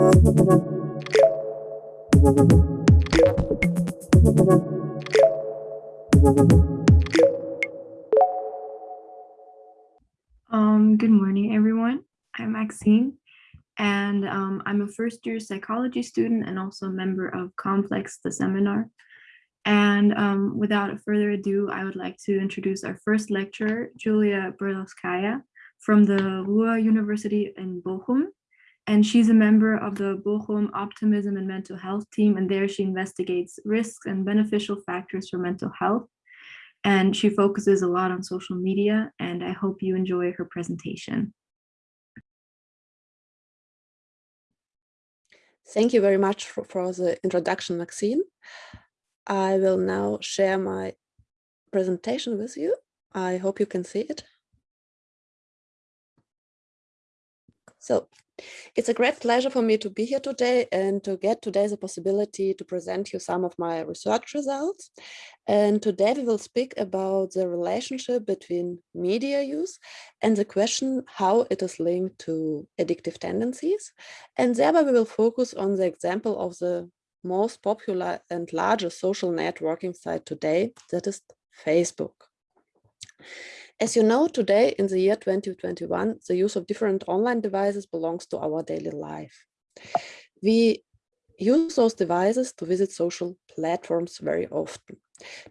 Um, good morning, everyone. I'm Maxine, and um, I'm a first year psychology student and also a member of Complex, the seminar. And um, without further ado, I would like to introduce our first lecturer, Julia Brailovskaia from the Ruhr University in Bochum. And she's a member of the Bochum Optimism and Mental Health team. And there she investigates risks and beneficial factors for mental health. And she focuses a lot on social media. And I hope you enjoy her presentation. Thank you very much for, for the introduction, Maxine. I will now share my presentation with you. I hope you can see it. So it's a great pleasure for me to be here today and to get today the possibility to present you some of my research results. And today we will speak about the relationship between media use and the question how it is linked to addictive tendencies. And thereby we will focus on the example of the most popular and largest social networking site today, that is Facebook. As you know, today in the year 2021, the use of different online devices belongs to our daily life. We use those devices to visit social platforms very often.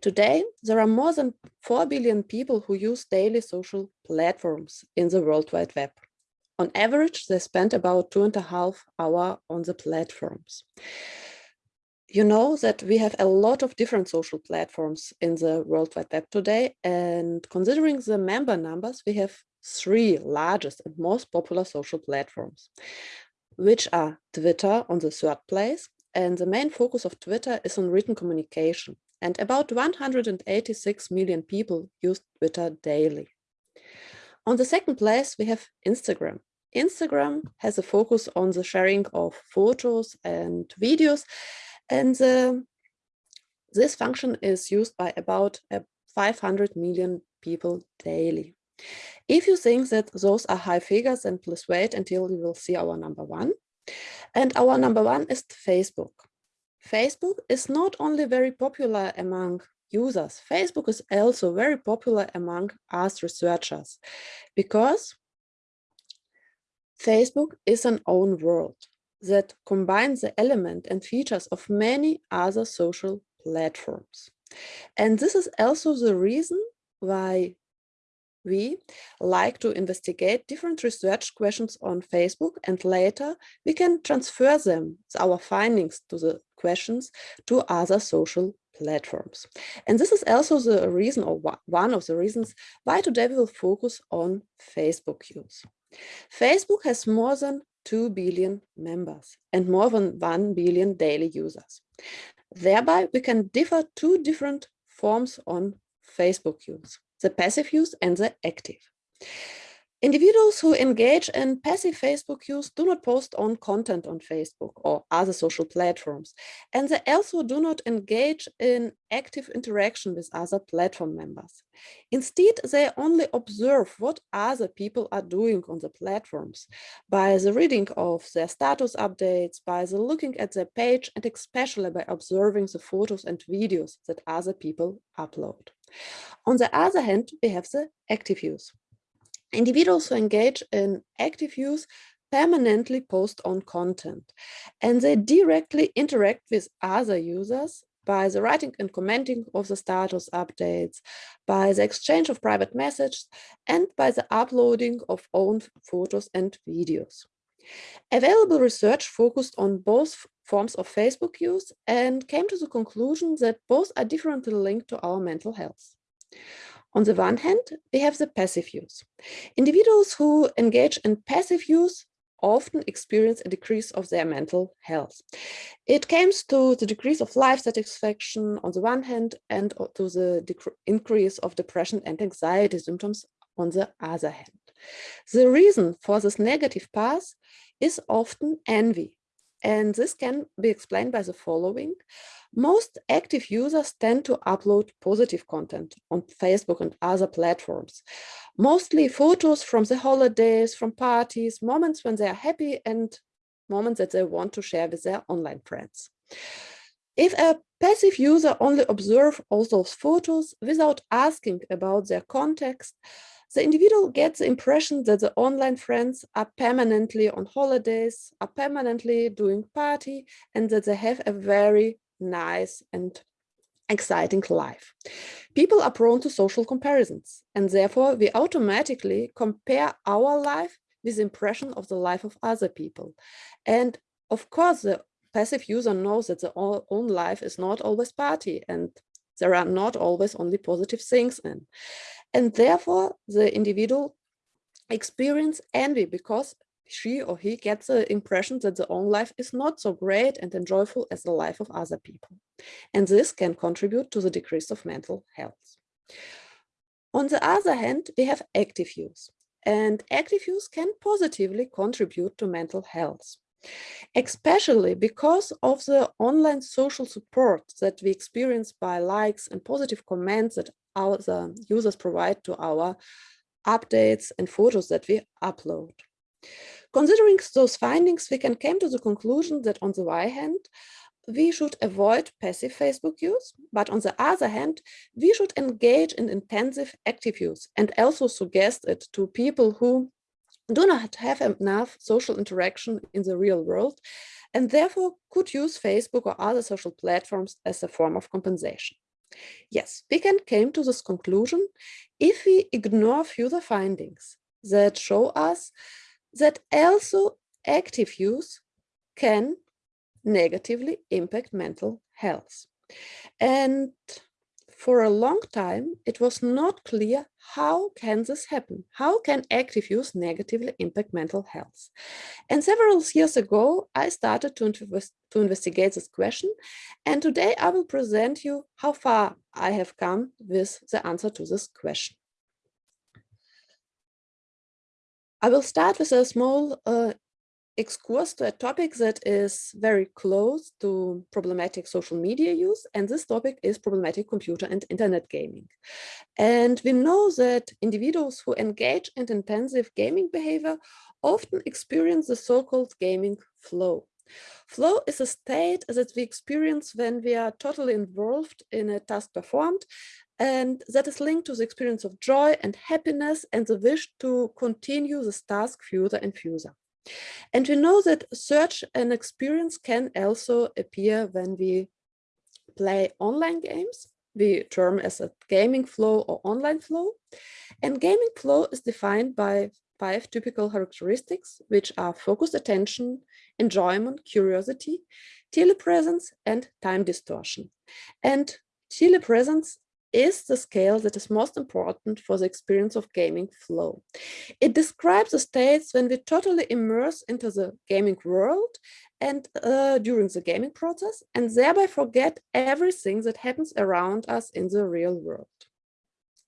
Today, there are more than 4 billion people who use daily social platforms in the World Wide Web. On average, they spend about two and a half hour on the platforms you know that we have a lot of different social platforms in the World Wide Web today. And considering the member numbers, we have three largest and most popular social platforms, which are Twitter on the third place. And the main focus of Twitter is on written communication. And about 186 million people use Twitter daily. On the second place, we have Instagram. Instagram has a focus on the sharing of photos and videos and uh, this function is used by about uh, 500 million people daily. If you think that those are high figures, then please wait until you will see our number one. And our number one is Facebook. Facebook is not only very popular among users, Facebook is also very popular among us researchers because Facebook is an own world that combines the element and features of many other social platforms. And this is also the reason why we like to investigate different research questions on Facebook and later we can transfer them, our findings to the questions to other social platforms. And this is also the reason or one of the reasons why today we will focus on Facebook use. Facebook has more than 2 billion members and more than 1 billion daily users. Thereby, we can differ two different forms on Facebook use, the passive use and the active. Individuals who engage in passive Facebook use do not post on content on Facebook or other social platforms, and they also do not engage in active interaction with other platform members. Instead, they only observe what other people are doing on the platforms by the reading of their status updates, by the looking at their page, and especially by observing the photos and videos that other people upload. On the other hand, we have the active use. Individuals who engage in active use permanently post on content and they directly interact with other users by the writing and commenting of the status updates, by the exchange of private messages, and by the uploading of own photos and videos. Available research focused on both forms of Facebook use and came to the conclusion that both are differently linked to our mental health. On the one hand, we have the passive use. Individuals who engage in passive use often experience a decrease of their mental health. It comes to the decrease of life satisfaction on the one hand and to the increase of depression and anxiety symptoms on the other hand. The reason for this negative path is often envy. And this can be explained by the following. Most active users tend to upload positive content on Facebook and other platforms. Mostly photos from the holidays, from parties, moments when they are happy and moments that they want to share with their online friends. If a passive user only observe all those photos without asking about their context, the individual gets the impression that the online friends are permanently on holidays, are permanently doing party, and that they have a very nice and exciting life. People are prone to social comparisons, and therefore we automatically compare our life with the impression of the life of other people. And of course, the passive user knows that the own life is not always party and there are not always only positive things in. And therefore, the individual experience envy because she or he gets the impression that their own life is not so great and enjoyable as the life of other people. And this can contribute to the decrease of mental health. On the other hand, we have active use. And active use can positively contribute to mental health, especially because of the online social support that we experience by likes and positive comments that our users provide to our updates and photos that we upload. Considering those findings, we can come to the conclusion that on the one hand, we should avoid passive Facebook use, but on the other hand, we should engage in intensive active use and also suggest it to people who do not have enough social interaction in the real world and therefore could use Facebook or other social platforms as a form of compensation. Yes, we can come to this conclusion if we ignore further findings that show us that also active use can negatively impact mental health. And for a long time, it was not clear how can this happen? How can active use negatively impact mental health? And several years ago, I started to, to investigate this question. And today I will present you how far I have come with the answer to this question. I will start with a small uh, excurse to a topic that is very close to problematic social media use, and this topic is problematic computer and internet gaming. And we know that individuals who engage in intensive gaming behavior often experience the so-called gaming flow. Flow is a state that we experience when we are totally involved in a task performed and that is linked to the experience of joy and happiness and the wish to continue this task further and further. And we know that search and experience can also appear when we play online games. We term as a gaming flow or online flow. And gaming flow is defined by five typical characteristics, which are focused attention, enjoyment, curiosity, telepresence, and time distortion. And telepresence is the scale that is most important for the experience of gaming flow. It describes the states when we totally immerse into the gaming world and uh, during the gaming process and thereby forget everything that happens around us in the real world.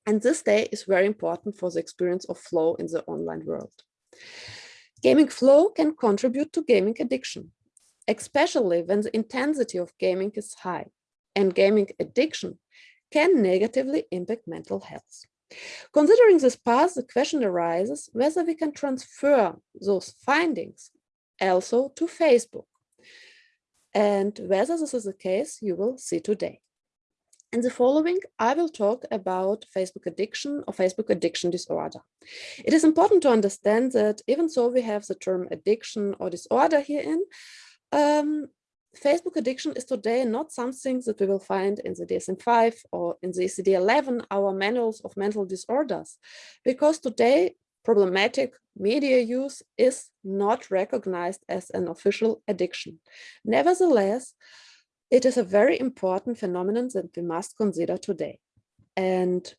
And this state is very important for the experience of flow in the online world. Gaming flow can contribute to gaming addiction, especially when the intensity of gaming is high. And gaming addiction can negatively impact mental health. Considering this path, the question arises whether we can transfer those findings also to Facebook. And whether this is the case, you will see today. In the following, I will talk about Facebook addiction or Facebook addiction disorder. It is important to understand that even though we have the term addiction or disorder herein, um, Facebook addiction is today not something that we will find in the DSM-5 or in the ICD-11, our manuals of mental disorders, because today problematic media use is not recognized as an official addiction. Nevertheless, it is a very important phenomenon that we must consider today. And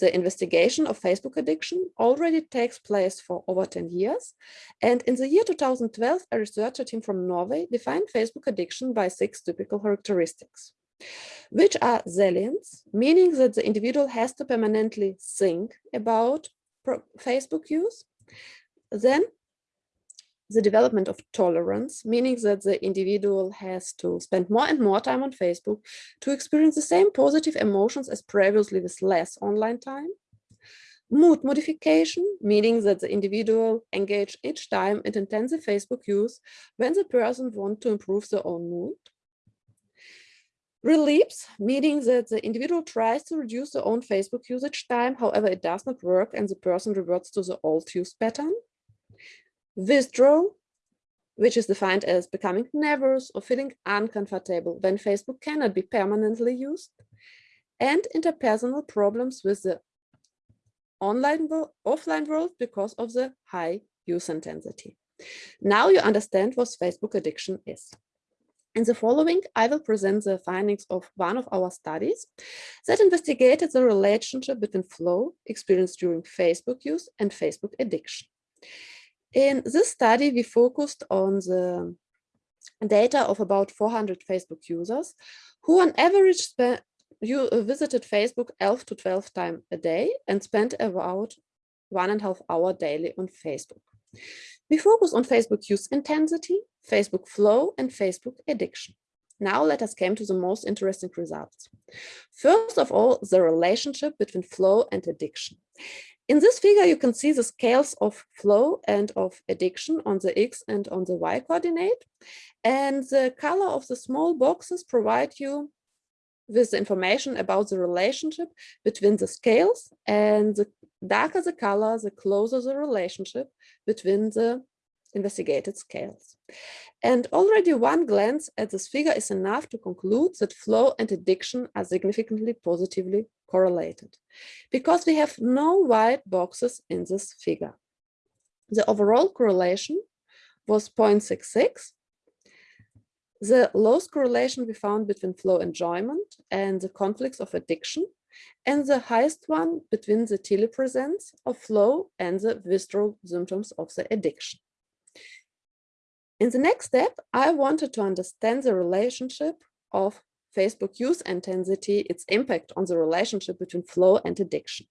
the investigation of Facebook addiction already takes place for over 10 years. And in the year 2012, a researcher team from Norway defined Facebook addiction by six typical characteristics, which are salience, meaning that the individual has to permanently think about Facebook use. Then the development of tolerance, meaning that the individual has to spend more and more time on Facebook to experience the same positive emotions as previously with less online time. Mood modification, meaning that the individual engage each time in intensive Facebook use when the person want to improve their own mood. Relapse, meaning that the individual tries to reduce their own Facebook usage time, however, it does not work and the person reverts to the old use pattern. Withdrawal, which is defined as becoming nervous or feeling uncomfortable when Facebook cannot be permanently used. And interpersonal problems with the online offline world because of the high use intensity. Now you understand what Facebook addiction is. In the following, I will present the findings of one of our studies that investigated the relationship between flow experienced during Facebook use and Facebook addiction. In this study, we focused on the data of about 400 Facebook users who on average you uh, visited Facebook 11 to 12 times a day and spent about one and a half hour daily on Facebook. We focus on Facebook use intensity, Facebook flow, and Facebook addiction. Now let us come to the most interesting results. First of all, the relationship between flow and addiction. In this figure, you can see the scales of flow and of addiction on the X and on the Y coordinate. And the color of the small boxes provide you with information about the relationship between the scales and the darker the color, the closer the relationship between the investigated scales. And already one glance at this figure is enough to conclude that flow and addiction are significantly positively correlated because we have no white boxes in this figure. The overall correlation was 0.66 the lowest correlation we found between flow enjoyment and the conflicts of addiction, and the highest one between the telepresence of flow and the withdrawal symptoms of the addiction. In the next step, I wanted to understand the relationship of Facebook use intensity, its impact on the relationship between flow and addiction.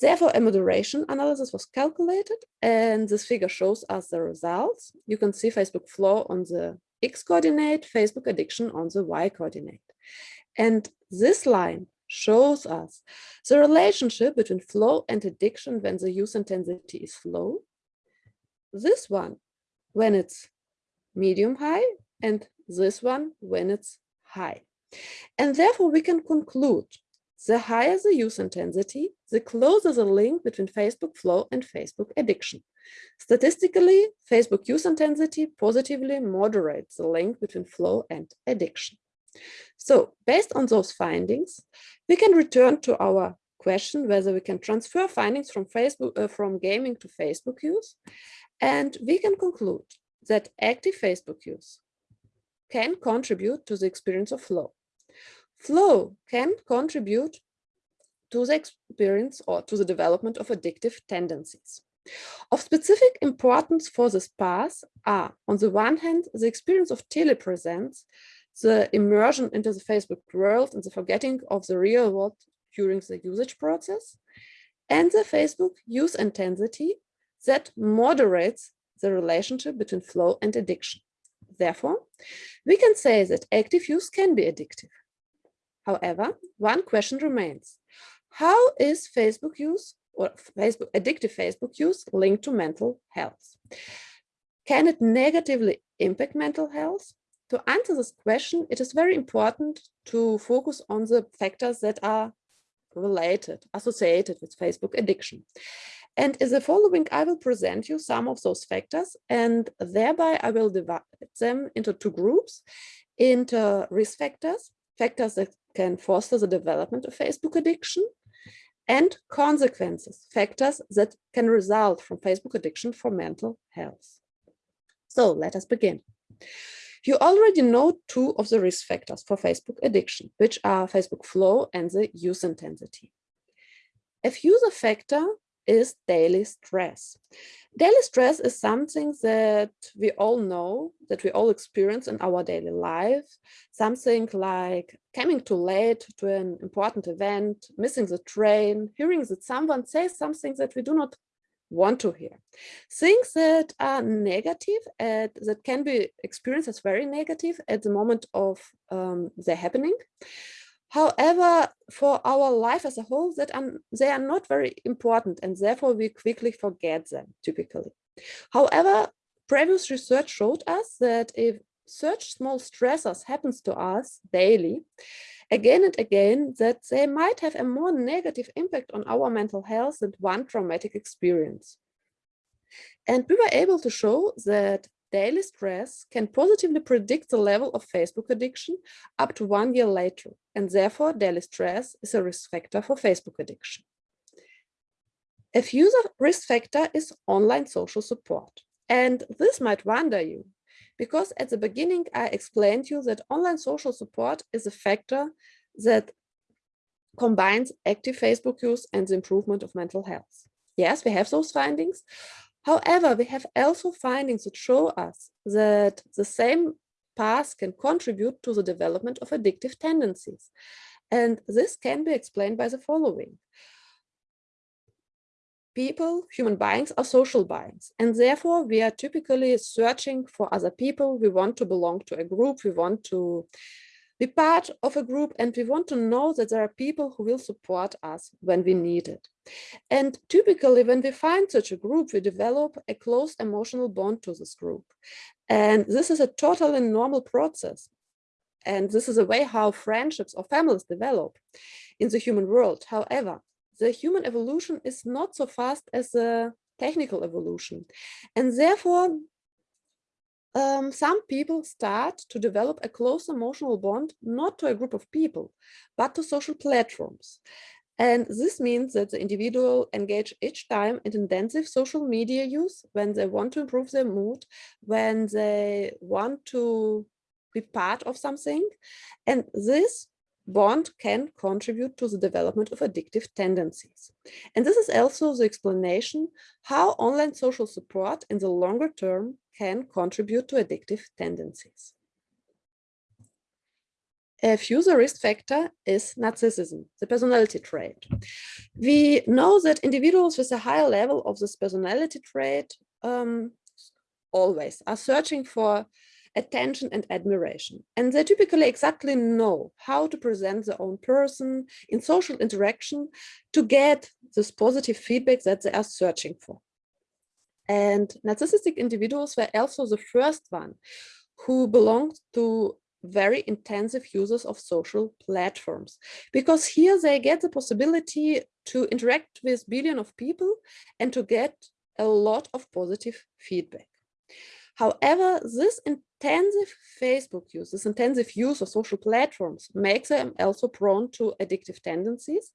Therefore, a moderation analysis was calculated, and this figure shows us the results. You can see Facebook flow on the X coordinate, Facebook addiction on the Y coordinate. And this line shows us the relationship between flow and addiction when the use intensity is low. This one when it's medium high and this one when it's high. And therefore we can conclude the higher the use intensity, the closer the link between Facebook flow and Facebook addiction. Statistically, Facebook use intensity positively moderates the link between flow and addiction. So based on those findings, we can return to our question whether we can transfer findings from Facebook uh, from gaming to Facebook use. And we can conclude that active Facebook use can contribute to the experience of flow. Flow can contribute to the experience or to the development of addictive tendencies. Of specific importance for this path are, on the one hand, the experience of telepresence, the immersion into the Facebook world and the forgetting of the real world during the usage process, and the Facebook use intensity that moderates the relationship between flow and addiction. Therefore, we can say that active use can be addictive. However, one question remains. How is Facebook use or Facebook addictive Facebook use linked to mental health? Can it negatively impact mental health? To answer this question, it is very important to focus on the factors that are related, associated with Facebook addiction. And in the following, I will present you some of those factors and thereby I will divide them into two groups, into risk factors, factors that can foster the development of Facebook addiction, and consequences, factors that can result from Facebook addiction for mental health. So let us begin. You already know two of the risk factors for Facebook addiction, which are Facebook flow and the use intensity. A user factor is daily stress. Daily stress is something that we all know, that we all experience in our daily life. Something like coming too late to an important event, missing the train, hearing that someone says something that we do not want to hear. Things that are negative, and that can be experienced as very negative at the moment of um, their happening. However, for our life as a whole, that are, they are not very important and therefore we quickly forget them typically. However, previous research showed us that if such small stressors happens to us daily, again and again, that they might have a more negative impact on our mental health than one traumatic experience. And we were able to show that daily stress can positively predict the level of Facebook addiction up to one year later. And therefore, daily stress is a risk factor for Facebook addiction. A user risk factor is online social support. And this might wonder you, because at the beginning, I explained to you that online social support is a factor that combines active Facebook use and the improvement of mental health. Yes, we have those findings. However, we have also findings that show us that the same path can contribute to the development of addictive tendencies. And this can be explained by the following people, human beings are social beings, and therefore we are typically searching for other people. We want to belong to a group. We want to be part of a group, and we want to know that there are people who will support us when we need it. And typically, when we find such a group, we develop a close emotional bond to this group. And this is a totally normal process. And this is a way how friendships or families develop in the human world. However, the human evolution is not so fast as the technical evolution. And therefore, um, some people start to develop a close emotional bond, not to a group of people, but to social platforms. And this means that the individual engage each time in intensive social media use when they want to improve their mood, when they want to be part of something. And this bond can contribute to the development of addictive tendencies. And this is also the explanation how online social support in the longer term can contribute to addictive tendencies. A further risk factor is narcissism, the personality trait. We know that individuals with a higher level of this personality trait um, always are searching for attention and admiration. And they typically exactly know how to present their own person in social interaction to get this positive feedback that they are searching for. And narcissistic individuals were also the first one who belonged to very intensive users of social platforms because here they get the possibility to interact with billion of people and to get a lot of positive feedback. However, this intensive Facebook use, this intensive use of social platforms makes them also prone to addictive tendencies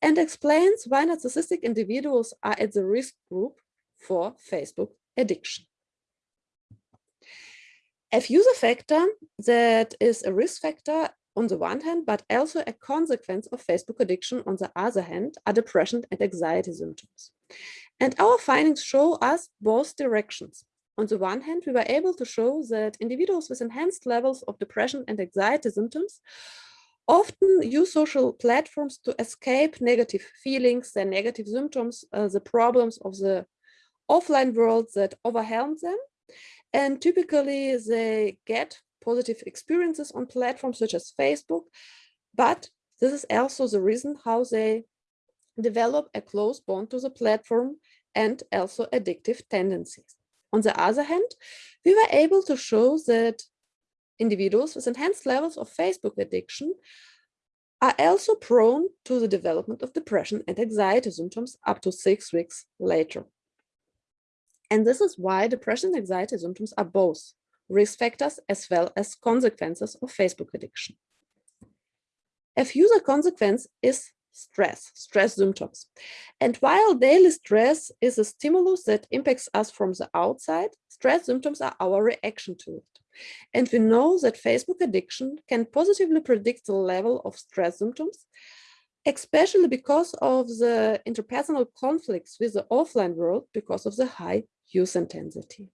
and explains why narcissistic individuals are at the risk group for Facebook addiction. A user factor that is a risk factor on the one hand, but also a consequence of Facebook addiction on the other hand, are depression and anxiety symptoms. And our findings show us both directions. On the one hand, we were able to show that individuals with enhanced levels of depression and anxiety symptoms often use social platforms to escape negative feelings, their negative symptoms, uh, the problems of the offline world that overwhelm them. And typically they get positive experiences on platforms such as Facebook, but this is also the reason how they develop a close bond to the platform and also addictive tendencies. On the other hand, we were able to show that individuals with enhanced levels of Facebook addiction are also prone to the development of depression and anxiety symptoms up to six weeks later. And this is why depression and anxiety symptoms are both risk factors as well as consequences of Facebook addiction. A further consequence is stress, stress symptoms. And while daily stress is a stimulus that impacts us from the outside, stress symptoms are our reaction to it. And we know that Facebook addiction can positively predict the level of stress symptoms, especially because of the interpersonal conflicts with the offline world because of the high use intensity.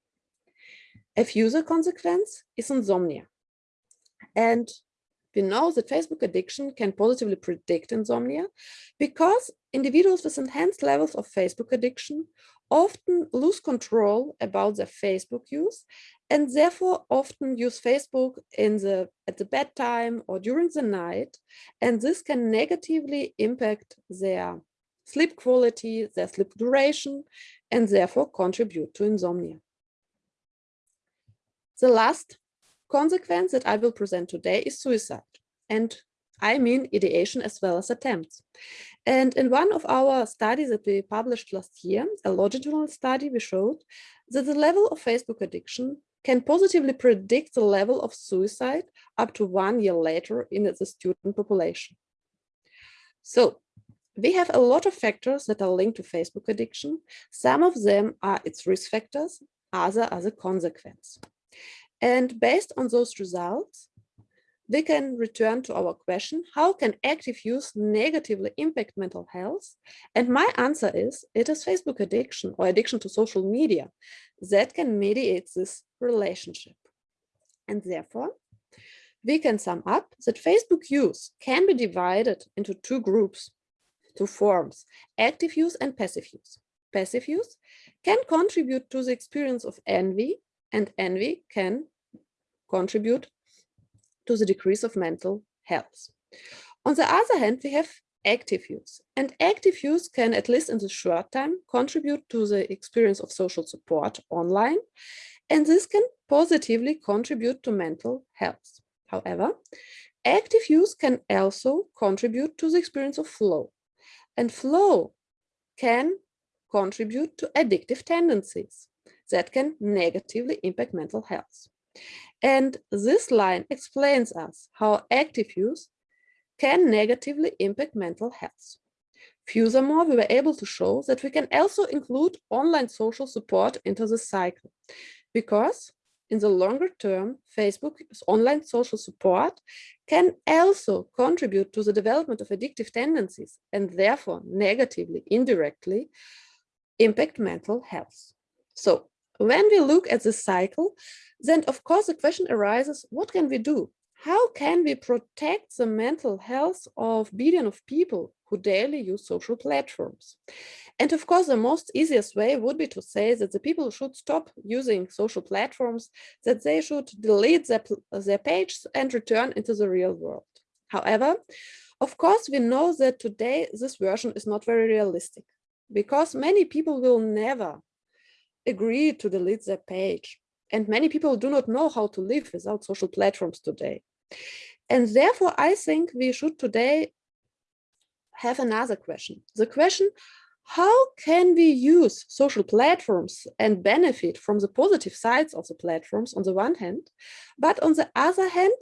A further consequence is insomnia. And we know that Facebook addiction can positively predict insomnia because individuals with enhanced levels of Facebook addiction often lose control about their Facebook use and therefore often use Facebook in the at the bedtime or during the night. And this can negatively impact their sleep quality, their sleep duration, and therefore contribute to insomnia. The last consequence that I will present today is suicide. And I mean ideation as well as attempts. And in one of our studies that we published last year, a longitudinal study, we showed that the level of Facebook addiction can positively predict the level of suicide up to one year later in the student population. So we have a lot of factors that are linked to Facebook addiction. Some of them are its risk factors, other are the consequence. And based on those results, we can return to our question, how can active use negatively impact mental health? And my answer is, it is Facebook addiction or addiction to social media that can mediate this relationship. And therefore, we can sum up that Facebook use can be divided into two groups, two forms, active use and passive use. Passive use can contribute to the experience of envy and envy can contribute to the decrease of mental health. On the other hand, we have active use and active use can at least in the short time contribute to the experience of social support online and this can positively contribute to mental health. However, active use can also contribute to the experience of flow and flow can contribute to addictive tendencies that can negatively impact mental health. And this line explains us how active use can negatively impact mental health. Furthermore, we were able to show that we can also include online social support into the cycle because in the longer term, Facebook's online social support can also contribute to the development of addictive tendencies and therefore negatively, indirectly impact mental health. So when we look at the cycle, then of course the question arises, what can we do? How can we protect the mental health of billions of people who daily use social platforms? And of course, the most easiest way would be to say that the people should stop using social platforms, that they should delete their, their page and return into the real world. However, of course, we know that today this version is not very realistic because many people will never agree to delete their page. And many people do not know how to live without social platforms today. And therefore, I think we should today have another question. The question, how can we use social platforms and benefit from the positive sides of the platforms on the one hand, but on the other hand,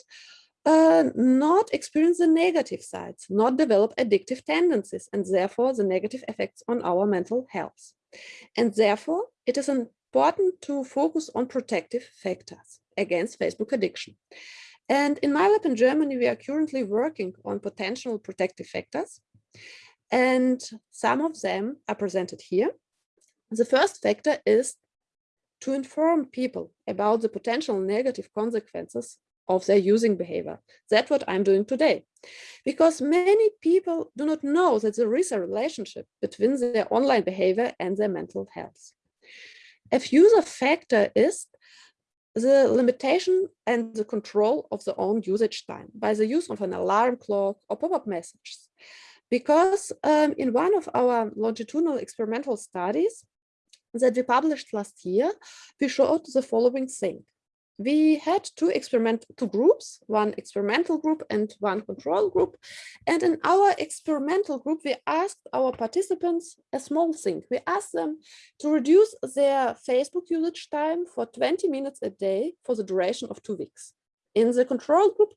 uh, not experience the negative sides, not develop addictive tendencies, and therefore the negative effects on our mental health. And therefore, it is important to focus on protective factors against Facebook addiction. And in my lab in Germany, we are currently working on potential protective factors. And some of them are presented here. The first factor is to inform people about the potential negative consequences of their using behavior. That's what I'm doing today. Because many people do not know that there is a relationship between their online behavior and their mental health. A user factor is the limitation and the control of the own usage time by the use of an alarm clock or pop-up messages. Because um, in one of our longitudinal experimental studies that we published last year, we showed the following thing we had two experimental two groups, one experimental group and one control group. And in our experimental group, we asked our participants a small thing. We asked them to reduce their Facebook usage time for 20 minutes a day for the duration of two weeks. In the control group,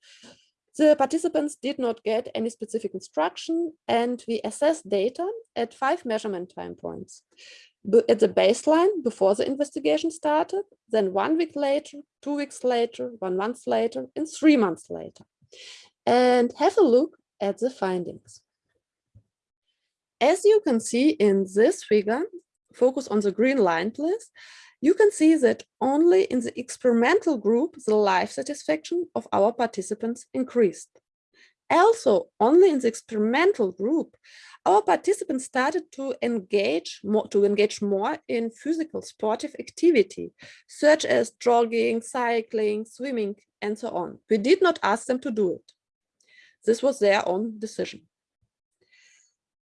the participants did not get any specific instruction and we assessed data at five measurement time points at the baseline before the investigation started, then one week later, two weeks later, one month later, and three months later. And have a look at the findings. As you can see in this figure, focus on the green line, please, you can see that only in the experimental group, the life satisfaction of our participants increased. also only in the experimental group, our participants started to engage more, to engage more in physical sportive activity, such as jogging, cycling, swimming, and so on. We did not ask them to do it. This was their own decision.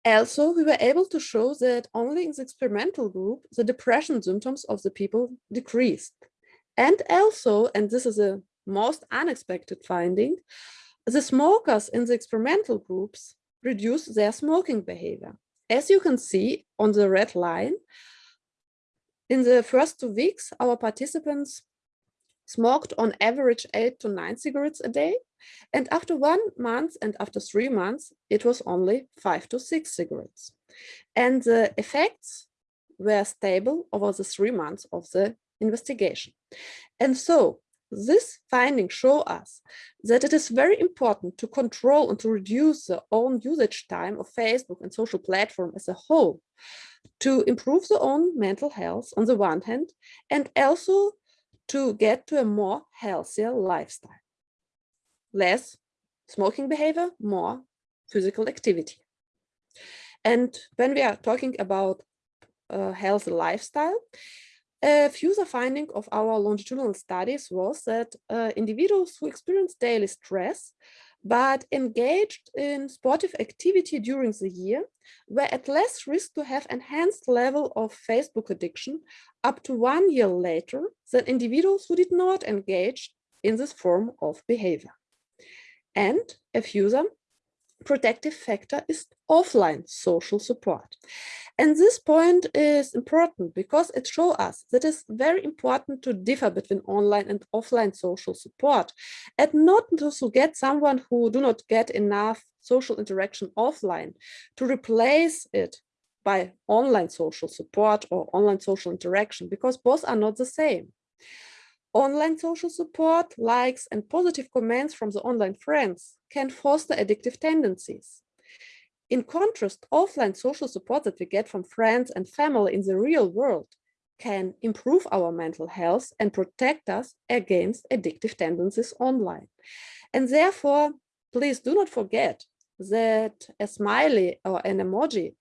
Also, we were able to show that only in the experimental group, the depression symptoms of the people decreased. And also, and this is a most unexpected finding, the smokers in the experimental groups reduced their smoking behavior. As you can see on the red line, in the first two weeks, our participants smoked on average eight to nine cigarettes a day. And after one month and after three months, it was only five to six cigarettes. And the effects were stable over the three months of the investigation. And so this finding show us that it is very important to control and to reduce the own usage time of Facebook and social platform as a whole to improve the own mental health on the one hand and also to get to a more healthier lifestyle. Less smoking behavior, more physical activity. And when we are talking about a healthy lifestyle, a further finding of our longitudinal studies was that uh, individuals who experience daily stress but engaged in sportive activity during the year were at less risk to have enhanced level of Facebook addiction up to one year later than individuals who did not engage in this form of behavior. And a further protective factor is offline social support. And this point is important because it shows us that it's very important to differ between online and offline social support and not to get someone who do not get enough social interaction offline to replace it by online social support or online social interaction because both are not the same. Online social support, likes and positive comments from the online friends can foster addictive tendencies. In contrast, offline social support that we get from friends and family in the real world can improve our mental health and protect us against addictive tendencies online. And therefore, please do not forget that a smiley or an emoji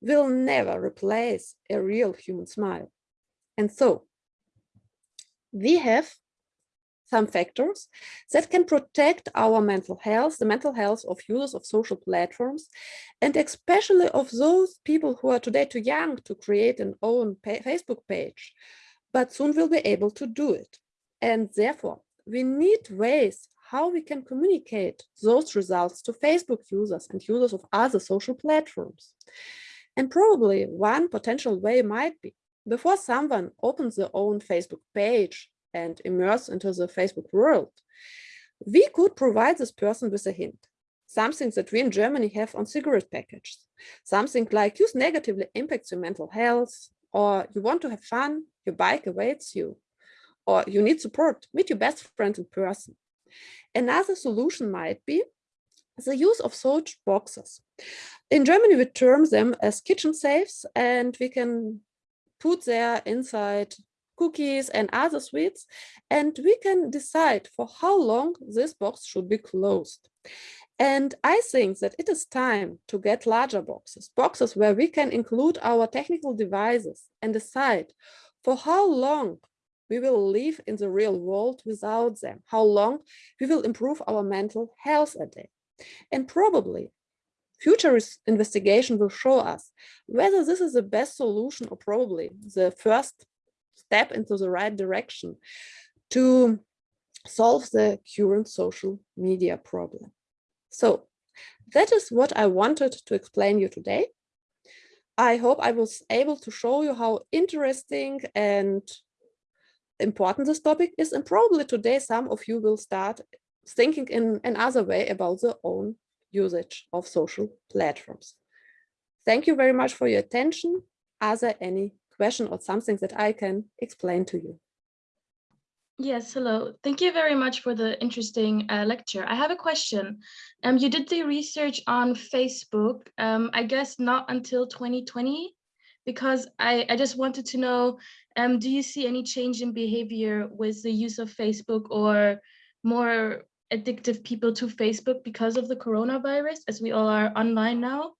will never replace a real human smile. And so we have some factors that can protect our mental health, the mental health of users of social platforms, and especially of those people who are today too young to create an own Facebook page, but soon will be able to do it. And therefore, we need ways how we can communicate those results to Facebook users and users of other social platforms. And probably one potential way might be before someone opens their own Facebook page and immerse into the Facebook world, we could provide this person with a hint, something that we in Germany have on cigarette packages, something like use negatively impacts your mental health, or you want to have fun, your bike awaits you, or you need support, meet your best friend in person. Another solution might be the use of such boxes. In Germany, we term them as kitchen safes, and we can put there inside cookies and other sweets, and we can decide for how long this box should be closed. And I think that it is time to get larger boxes, boxes where we can include our technical devices and decide for how long we will live in the real world without them, how long we will improve our mental health a day. And probably future investigation will show us whether this is the best solution or probably the first step into the right direction to solve the current social media problem. So that is what I wanted to explain you today. I hope I was able to show you how interesting and important this topic is. And probably today some of you will start thinking in another way about their own usage of social platforms. Thank you very much for your attention. Are there any question or something that I can explain to you. Yes, hello. Thank you very much for the interesting uh, lecture. I have a question. Um, you did the research on Facebook, um, I guess not until 2020, because I, I just wanted to know, um, do you see any change in behavior with the use of Facebook or more addictive people to Facebook because of the coronavirus, as we all are online now?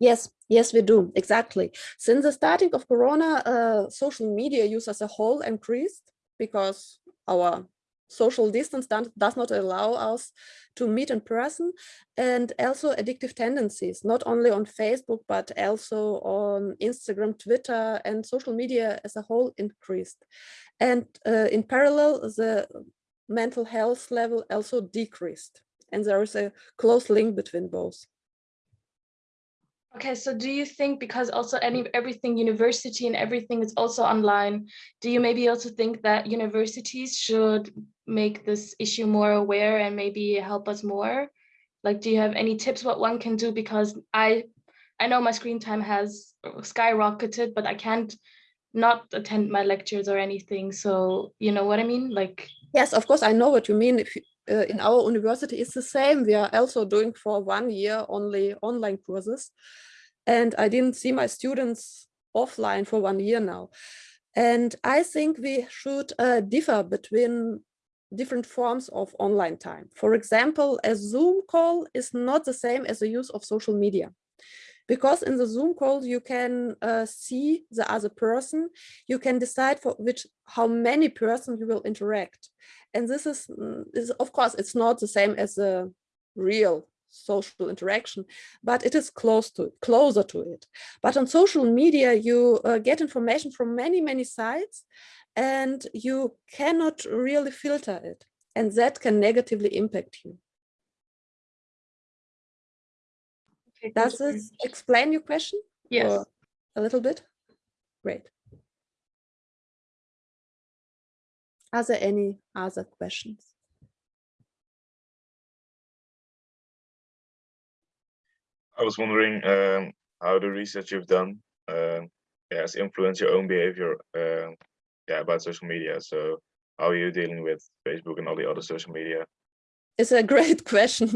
Yes, yes, we do, exactly. Since the starting of Corona, uh, social media use as a whole increased because our social distance does not allow us to meet in person and also addictive tendencies, not only on Facebook, but also on Instagram, Twitter and social media as a whole increased. And uh, in parallel, the mental health level also decreased. And there is a close link between both. Okay, so do you think because also any everything university and everything is also online, do you maybe also think that universities should make this issue more aware and maybe help us more? Like, do you have any tips what one can do? Because I, I know my screen time has skyrocketed, but I can't not attend my lectures or anything. So you know what I mean? Like, yes, of course, I know what you mean. If uh, in our university, it's the same. We are also doing for one year only online courses. And I didn't see my students offline for one year now. And I think we should uh, differ between different forms of online time. For example, a Zoom call is not the same as the use of social media. Because in the Zoom call, you can uh, see the other person, you can decide for which, how many person you will interact. And this is, mm, is of course, it's not the same as a real social interaction, but it is close to closer to it. But on social media, you uh, get information from many, many sites and you cannot really filter it. And that can negatively impact you. Does this explain your question? Yes. Or a little bit? Great. Are there any other questions? I was wondering um, how the research you've done uh, has influenced your own behavior uh, yeah, about social media. So how are you dealing with Facebook and all the other social media? It's a great question.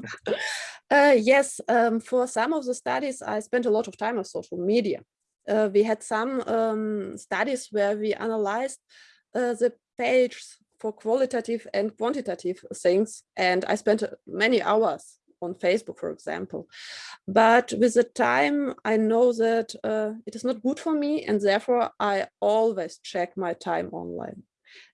uh, yes, um, for some of the studies, I spent a lot of time on social media. Uh, we had some um, studies where we analyzed uh, the page for qualitative and quantitative things, and I spent many hours on Facebook, for example. But with the time, I know that uh, it is not good for me, and therefore I always check my time online.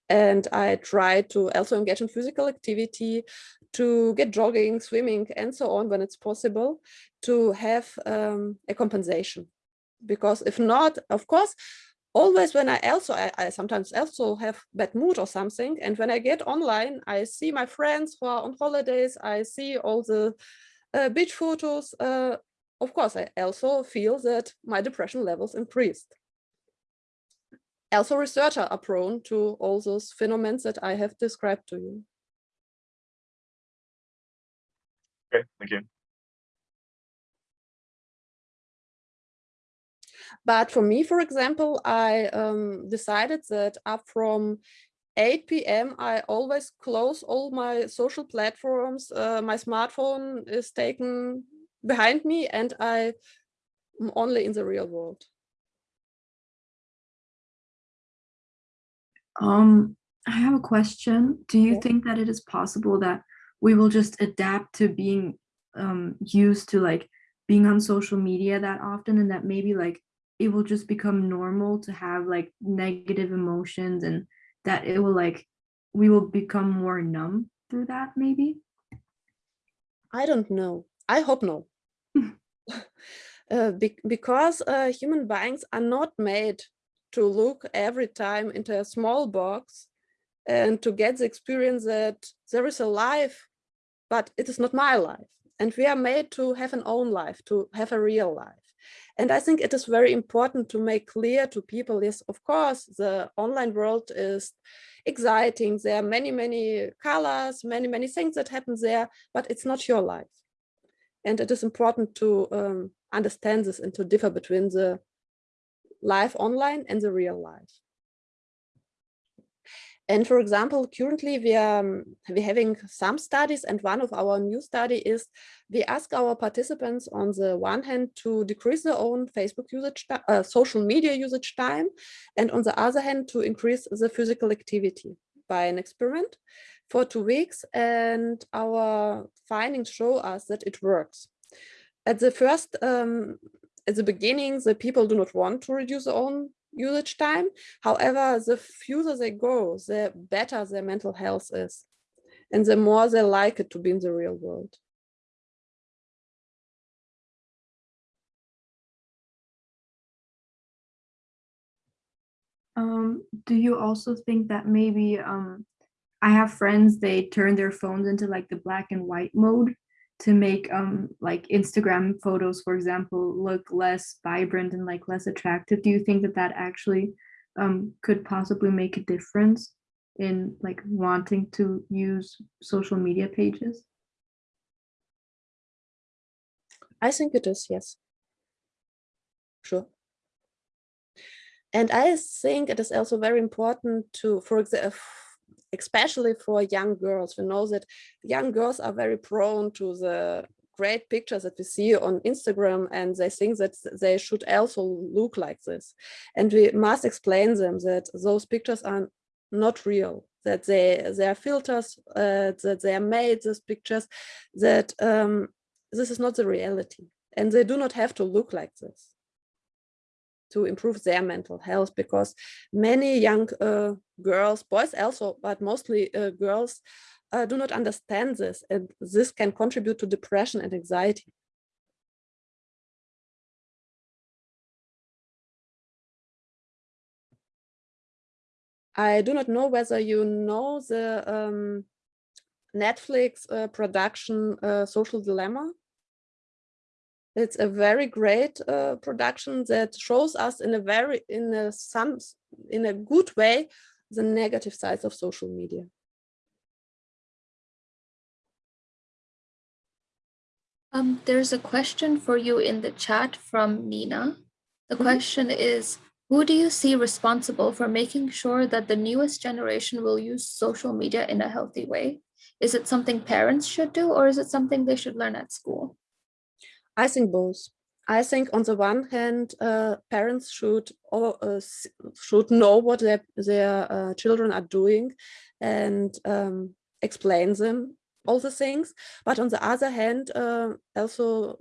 And I try to also engage in physical activity, to get jogging, swimming, and so on when it's possible, to have um, a compensation. Because if not, of course, always when I also, I, I, sometimes also have bad mood or something. And when I get online, I see my friends who are on holidays, I see all the uh, beach photos. Uh, of course, I also feel that my depression levels increased. Also researchers are prone to all those phenomena that I have described to you. Okay, thank you. But for me, for example, I um, decided that up from 8 p.m. I always close all my social platforms. Uh, my smartphone is taken behind me and I am only in the real world. Um, I have a question. Do you yeah. think that it is possible that we will just adapt to being um, used to like being on social media that often and that maybe like it will just become normal to have like negative emotions and that it will like we will become more numb through that maybe i don't know i hope no uh, be because uh, human beings are not made to look every time into a small box and to get the experience that there is a life but it is not my life and we are made to have an own life to have a real life and I think it is very important to make clear to people, yes, of course, the online world is exciting. There are many, many colors, many, many things that happen there, but it's not your life. And it is important to um, understand this and to differ between the life online and the real life. And for example, currently we are um, we having some studies and one of our new study is we ask our participants on the one hand to decrease their own Facebook usage, uh, social media usage time, and on the other hand to increase the physical activity by an experiment. for two weeks and our findings show us that it works. At the first, um, at the beginning, the people do not want to reduce their own usage time. However, the further they go, the better their mental health is. And the more they like it to be in the real world. Um, do you also think that maybe um, I have friends, they turn their phones into like the black and white mode to make um, like Instagram photos, for example, look less vibrant and like less attractive. Do you think that that actually um, could possibly make a difference in like wanting to use social media pages? I think it is, yes. Sure. And I think it is also very important to, for example, especially for young girls, we know that young girls are very prone to the great pictures that we see on Instagram and they think that they should also look like this. And we must explain them that those pictures are not real, that they, they are filters, uh, that they are made, these pictures, that um, this is not the reality. And they do not have to look like this to improve their mental health because many young uh, girls, boys also, but mostly uh, girls uh, do not understand this and this can contribute to depression and anxiety. I do not know whether you know the um, Netflix uh, production uh, Social Dilemma. It's a very great uh, production that shows us in a very, in a some, in a good way, the negative sides of social media. Um, there's a question for you in the chat from Nina. The Mhm. question is, who do you see responsible for making sure that the newest generation will use social media in a healthy way? Is it something parents should do or is it something they should learn at school? I think both. I think on the one hand, uh, parents should or, uh, should know what their their uh, children are doing and um, explain them all the things. But on the other hand, uh, also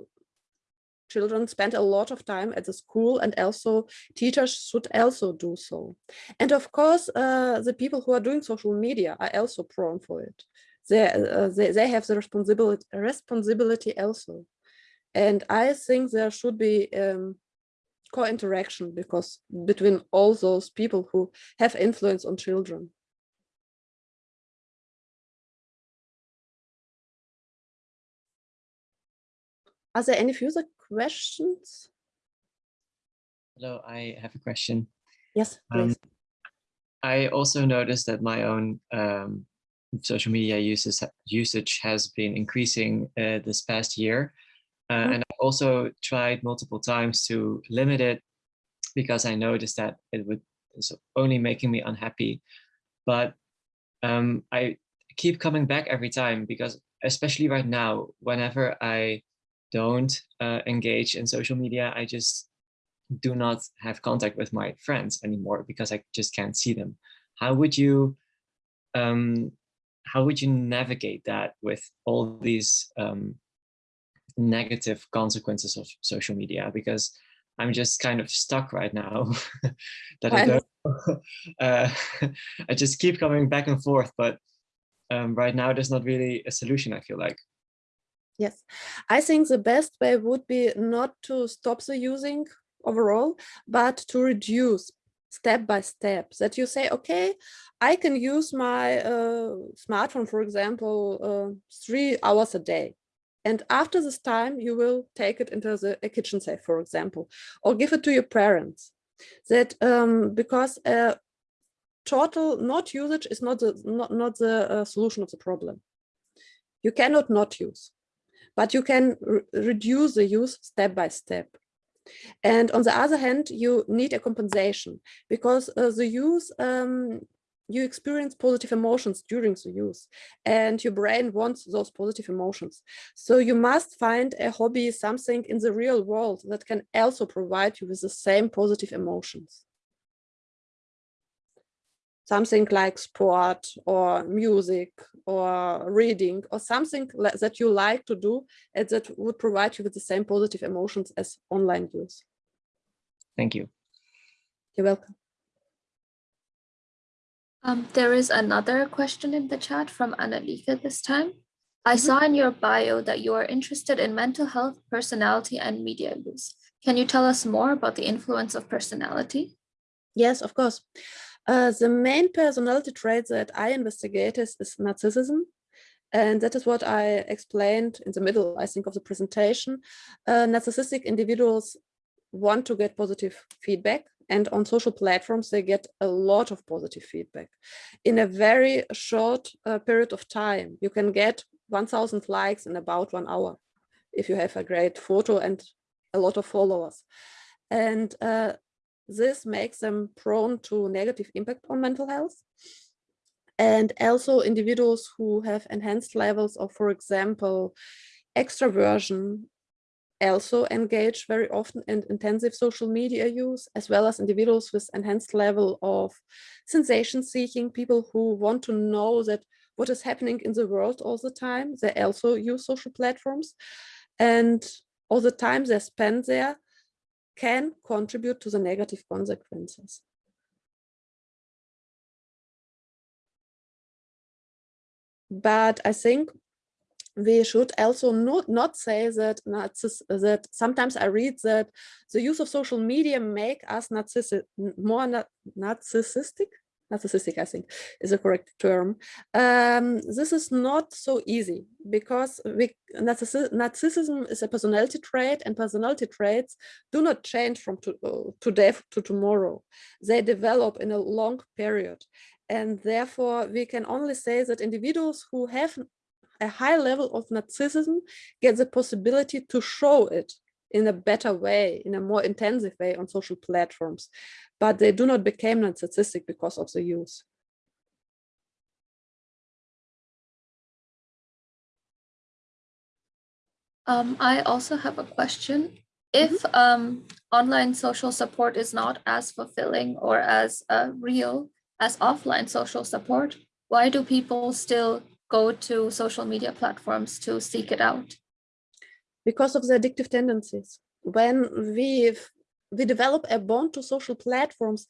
children spend a lot of time at the school and also teachers should also do so. And of course, uh, the people who are doing social media are also prone for it. They, uh, they, they have the responsibility, responsibility also. And I think there should be um, co-interaction because between all those people who have influence on children. Are there any further questions? Hello, I have a question. Yes, Um, please. I also noticed that my own um, social media uses, usage has been increasing uh, this past year. Uh. And I also tried multiple times to limit it because I noticed that it would it's only making me unhappy. But um, I keep coming back every time because especially right now, whenever I don't uh, engage in social media, I just do not have contact with my friends anymore because I just can't see them. How would you um, how would you navigate that with all these um, negative consequences of social media? Because I'm just kind of stuck right now that I don't. uh, I just keep coming back and forth, but um, right now there's not really a solution. I feel like. Yes, I think the best way would be not to stop the using overall, but to reduce step by step that you say, okay, I can use my uh, smartphone, for example, uh, three hours a day. And after this time, you will take it into the a kitchen safe, for example, or give it to your parents. That um, because uh, total not usage is not the not, not the uh, solution of the problem. You cannot not use, but you can re reduce the use step by step. And on the other hand, you need a compensation because uh, the use, um, you experience positive emotions during the use and your brain wants those positive emotions. So you must find a hobby, something in the real world that can also provide you with the same positive emotions. something like sport or music or reading or something that you like to do and that would provide you with the same positive emotions as online use. Thank you. You're welcome. Um, there is another question in the chat from Annalika this time. I Mhm. saw in your bio that you are interested in mental health, personality, and media use. Can you tell us more about the influence of personality? Yes, of course. Uh, the main personality trait that I investigate is, is narcissism. And that is what I explained in the middle, I think, of the presentation. Uh, narcissistic individuals want to get positive feedback. And on social platforms, they get a lot of positive feedback. In a very short uh, period of time, you can get 1000 likes in about one hour if you have a great photo and a lot of followers. And uh, this makes them prone to negative impact on mental health. And also individuals who have enhanced levels of, for example, extraversion also engage very often in intensive social media use, as well as individuals with enhanced level of sensation seeking, people who want to know that what is happening in the world all the time. They also use social platforms and all the time they spend there can contribute to the negative consequences. But I think we should also not, not say that that sometimes I read that the use of social media make us narcissi more na narcissistic. Narcissistic, I think, is a correct term. Um, this is not so easy because we, narcissi narcissism is a personality trait, and personality traits do not change from to, uh, today to tomorrow. They develop in a long period, and therefore we can only say that individuals who have a high level of narcissism get the possibility to show it in a better way, in a more intensive way on social platforms, but they do not become narcissistic because of the use. Um, I also have a question. If um, online social support is not as fulfilling or as uh, real as offline social support, why do people still go to social media platforms to seek it out? Because of the addictive tendencies. When we we develop a bond to social platforms,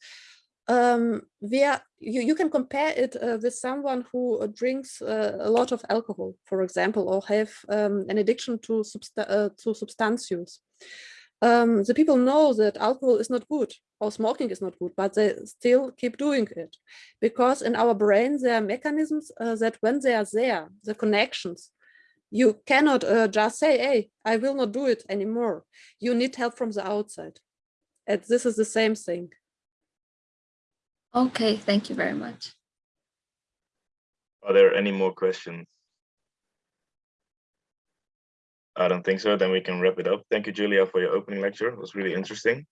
um, we are, you, you can compare it uh, with someone who drinks uh, a lot of alcohol, for example, or have um, an addiction to, substa uh, to. Um, the people know that alcohol is not good or smoking is not good, but they still keep doing it because in our brain there are mechanisms uh, that when they are there, the connections, you cannot uh, just say, hey, I will not do it anymore. You need help from the outside. And this is the same thing. Okay, thank you very much. Are there any more questions? I don't think so. Then we can wrap it up. Thank you, Julia, for your opening lecture. It was really interesting.